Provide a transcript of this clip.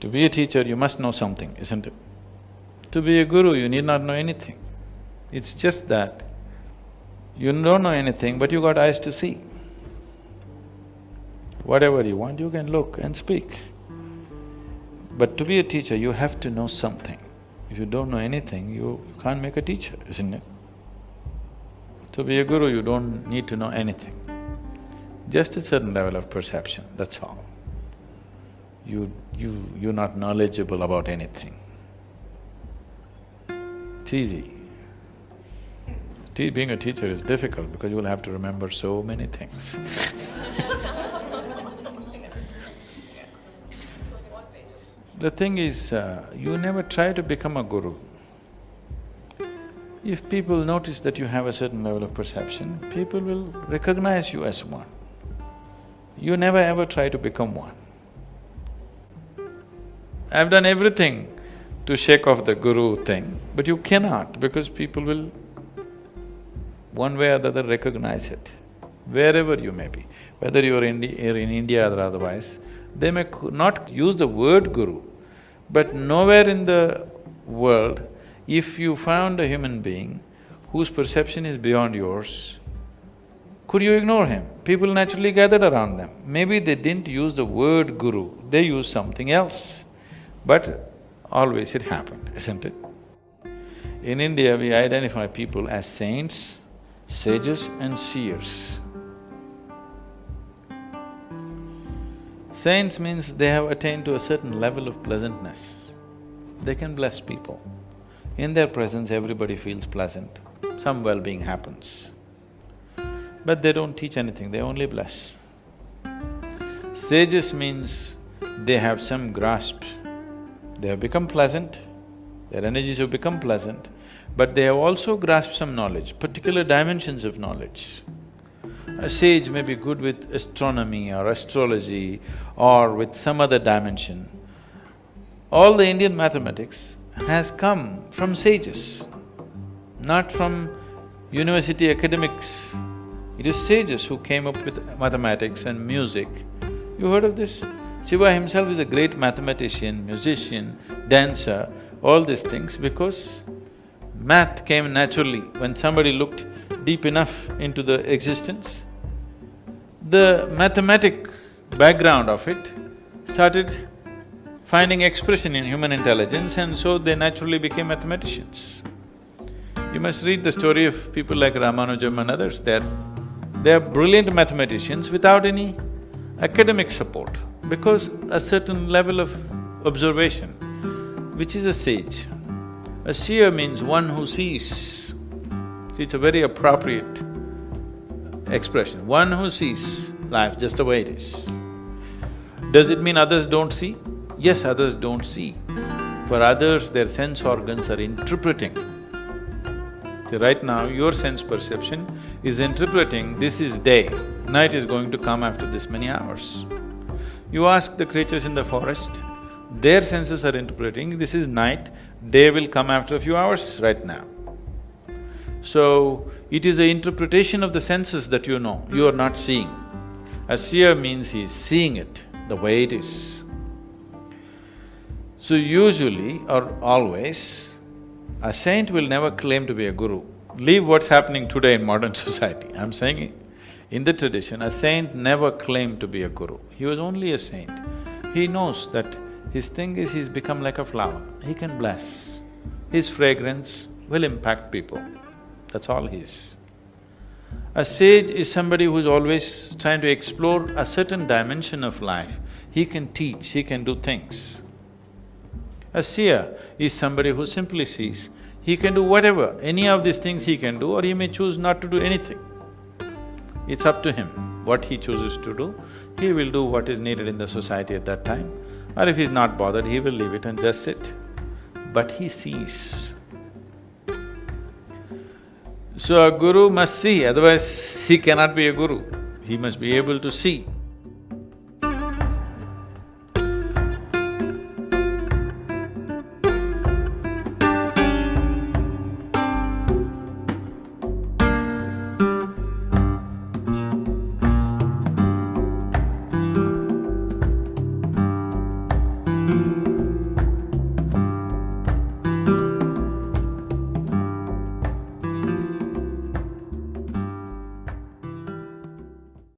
To be a teacher, you must know something, isn't it? To be a guru, you need not know anything. It's just that you don't know anything, but you got eyes to see. Whatever you want, you can look and speak. But to be a teacher, you have to know something. If you don't know anything, you can't make a teacher, isn't it? To be a guru, you don't need to know anything. Just a certain level of perception, that's all. You… you… you're not knowledgeable about anything. It's easy. Te being a teacher is difficult because you will have to remember so many things The thing is, uh, you never try to become a guru. If people notice that you have a certain level of perception, people will recognize you as one. You never ever try to become one. I've done everything to shake off the guru thing, but you cannot because people will one way or the other recognize it, wherever you may be, whether you're in, India or otherwise, they may not use the word guru, but nowhere in the world, if you found a human being whose perception is beyond yours, could you ignore him? People naturally gathered around them. Maybe they didn't use the word guru, they used something else. But always it happened, isn't it? In India, we identify people as saints, sages and seers. Saints means they have attained to a certain level of pleasantness. They can bless people. In their presence, everybody feels pleasant, some well-being happens. But they don't teach anything, they only bless. Sages means they have some grasp. They have become pleasant, their energies have become pleasant, but they have also grasped some knowledge, particular dimensions of knowledge. A sage may be good with astronomy or astrology or with some other dimension. All the Indian mathematics has come from sages, not from university academics. It is sages who came up with mathematics and music. You heard of this? Shiva himself is a great mathematician, musician, dancer, all these things because math came naturally. When somebody looked deep enough into the existence the mathematic background of it started finding expression in human intelligence and so they naturally became mathematicians. You must read the story of people like Ramanujam and others, they're… they're brilliant mathematicians without any academic support because a certain level of observation, which is a sage. A seer means one who sees. See, It's a very appropriate expression, one who sees life just the way it is. Does it mean others don't see? Yes, others don't see. For others, their sense organs are interpreting. See, right now, your sense perception is interpreting this is day, night is going to come after this many hours. You ask the creatures in the forest, their senses are interpreting this is night, day will come after a few hours right now. So, it is the interpretation of the senses that you know, you are not seeing. A seer means he is seeing it the way it is. So usually or always, a saint will never claim to be a guru. Leave what's happening today in modern society. I'm saying in the tradition, a saint never claimed to be a guru. He was only a saint. He knows that his thing is he's become like a flower, he can bless. His fragrance will impact people. That's all he is. A sage is somebody who's always trying to explore a certain dimension of life. He can teach, he can do things. A seer is somebody who simply sees. He can do whatever, any of these things he can do or he may choose not to do anything. It's up to him what he chooses to do. He will do what is needed in the society at that time. Or if he's not bothered, he will leave it and just sit. But he sees. So a guru must see, otherwise he cannot be a guru. He must be able to see.